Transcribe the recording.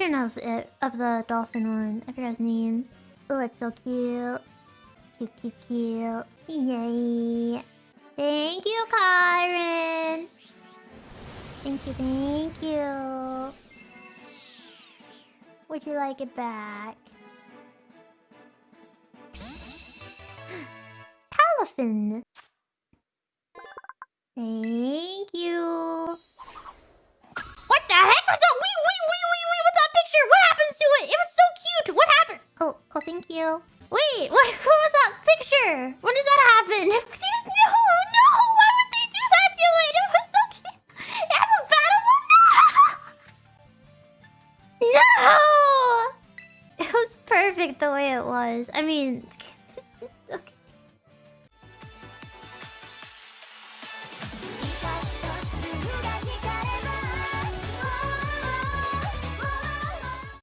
of it, of the dolphin one. I forgot his name. Oh, it's so cute. Cute, cute, cute. Yay. Thank you, Karen. Thank you, thank you. Would you like it back? Palafin. Thank you. Picture? What happens to it? It was so cute. What happened? Oh, oh, thank you. Wait, what, what was that picture? When does that happen? no, no. Why would they do that to it? It was so cute. It has a battle. No. No. It was perfect the way it was. I mean,